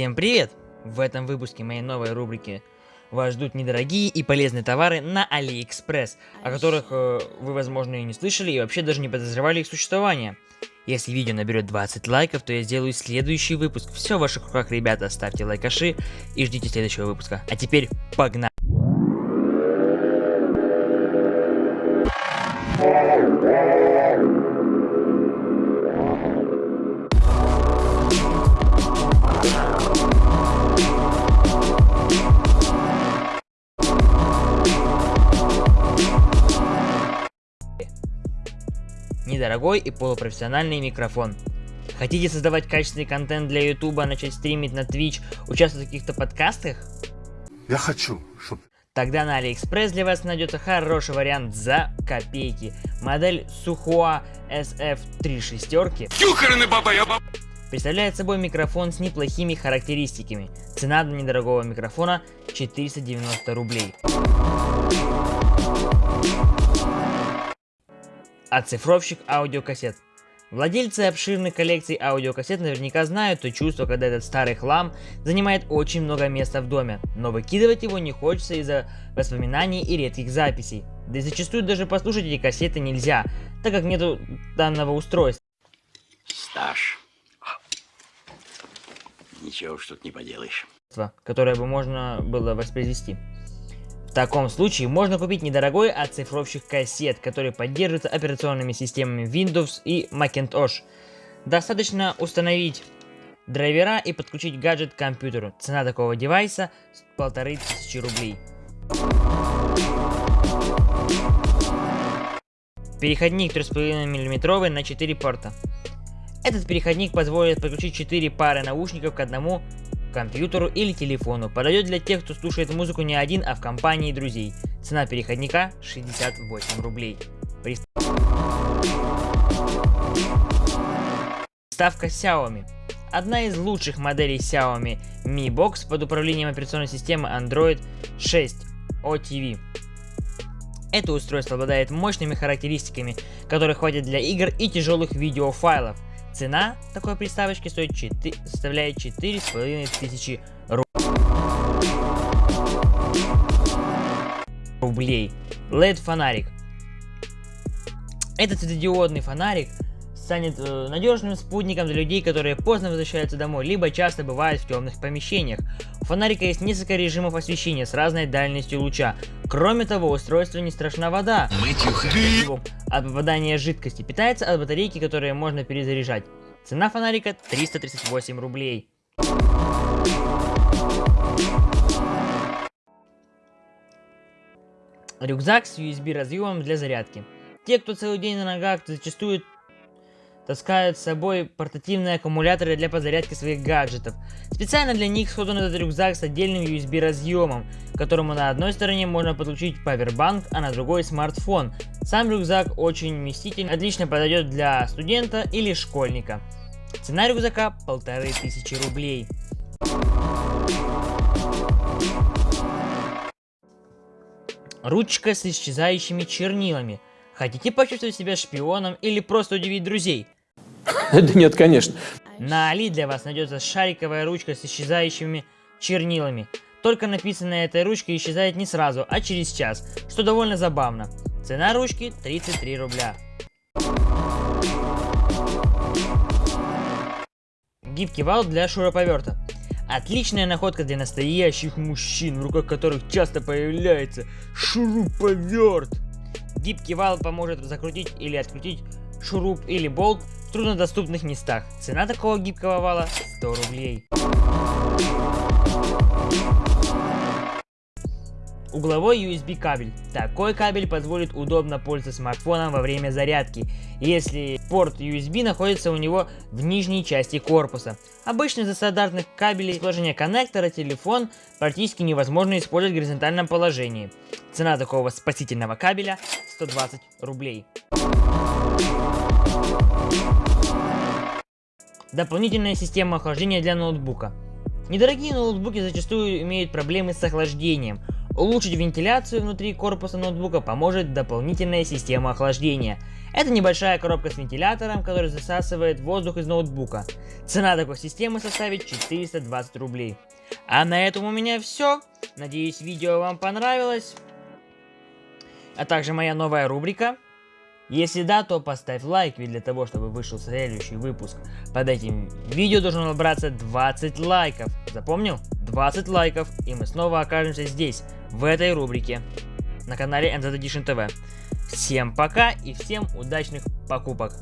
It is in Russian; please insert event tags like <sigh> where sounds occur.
Всем привет! В этом выпуске моей новой рубрики вас ждут недорогие и полезные товары на AliExpress, о которых э, вы, возможно, и не слышали, и вообще даже не подозревали их существование. Если видео наберет 20 лайков, то я сделаю следующий выпуск. Все в ваших руках, ребята, ставьте лайкаши и ждите следующего выпуска. А теперь погнали! Недорогой и полупрофессиональный микрофон. Хотите создавать качественный контент для ютуба, начать стримить на Twitch, участвовать в каких-то подкастах? Я хочу, чтобы... Тогда на AliExpress для вас найдется хороший вариант за копейки. Модель Suhua SF3 шестерки представляет собой микрофон с неплохими характеристиками. Цена для недорогого микрофона 490 рублей. Оцифровщик аудиокассет. Владельцы обширных коллекций аудиокассет наверняка знают то чувство, когда этот старый хлам занимает очень много места в доме, но выкидывать его не хочется из-за воспоминаний и редких записей. Да и зачастую даже послушать эти кассеты нельзя, так как нету данного устройства. Стаж. Ничего уж тут не поделаешь. Которое бы можно было воспроизвести. В таком случае можно купить недорогой оцифровщик кассет, который поддерживается операционными системами Windows и Macintosh. Достаточно установить драйвера и подключить гаджет к компьютеру. Цена такого девайса 1500 рублей. Переходник 3,5 мм на 4 порта. Этот переходник позволит подключить 4 пары наушников к одному компьютеру или телефону. Подойдет для тех, кто слушает музыку не один, а в компании друзей. Цена переходника 68 рублей. Приставка Xiaomi. Одна из лучших моделей Xiaomi Mi Box под управлением операционной системы Android 6 OTV. Это устройство обладает мощными характеристиками, которые хватит для игр и тяжелых видеофайлов. Цена такой приставочки стоит 4, составляет 4,5 тысячи рублей. LED фонарик. Этот светодиодный фонарик станет э, надежным спутником для людей, которые поздно возвращаются домой, либо часто бывают в темных помещениях. У фонарика есть несколько режимов освещения с разной дальностью луча. Кроме того, устройство не страшна вода. От попадания жидкости. Питается от батарейки, которые можно перезаряжать. Цена фонарика 338 рублей. Рюкзак с USB разъемом для зарядки. Те, кто целый день на ногах, зачастую таскают с собой портативные аккумуляторы для подзарядки своих гаджетов. Специально для них создан этот рюкзак с отдельным USB разъемом, к которому на одной стороне можно подключить павербанк, а на другой смартфон. Сам рюкзак очень вместительный, отлично подойдет для студента или школьника. Цена рюкзака полторы тысячи рублей. Ручка с исчезающими чернилами. Хотите почувствовать себя шпионом или просто удивить друзей? <laughs> Да нет, конечно. На Али для вас найдется шариковая ручка с исчезающими чернилами. Только написанная этой ручкой исчезает не сразу, а через час, что довольно забавно. Цена ручки 33 рубля. Гибкий вал для шуруповерта. Отличная находка для настоящих мужчин, в руках которых часто появляется шуруповерт. Гибкий вал поможет закрутить или открутить шуруп или болт в труднодоступных местах. Цена такого гибкого вала 100 рублей. Угловой USB кабель. Такой кабель позволит удобно пользоваться смартфоном во время зарядки, если порт USB находится у него в нижней части корпуса. Обычно из-за стандартных кабелей положения коннектора телефон практически невозможно использовать в горизонтальном положении. Цена такого спасительного кабеля 120 рублей. Дополнительная система охлаждения для ноутбука. Недорогие ноутбуки зачастую имеют проблемы с охлаждением. Улучшить вентиляцию внутри корпуса ноутбука поможет дополнительная система охлаждения. Это небольшая коробка с вентилятором, который засасывает воздух из ноутбука. Цена такой системы составит 420 рублей. А на этом у меня все. Надеюсь видео вам понравилось. А также моя новая рубрика. Если да, то поставь лайк, ведь для того, чтобы вышел следующий выпуск под этим видео должно набраться 20 лайков. Запомнил? 20 лайков, и мы снова окажемся здесь, в этой рубрике, на канале NZ Edition TV. Всем пока и всем удачных покупок!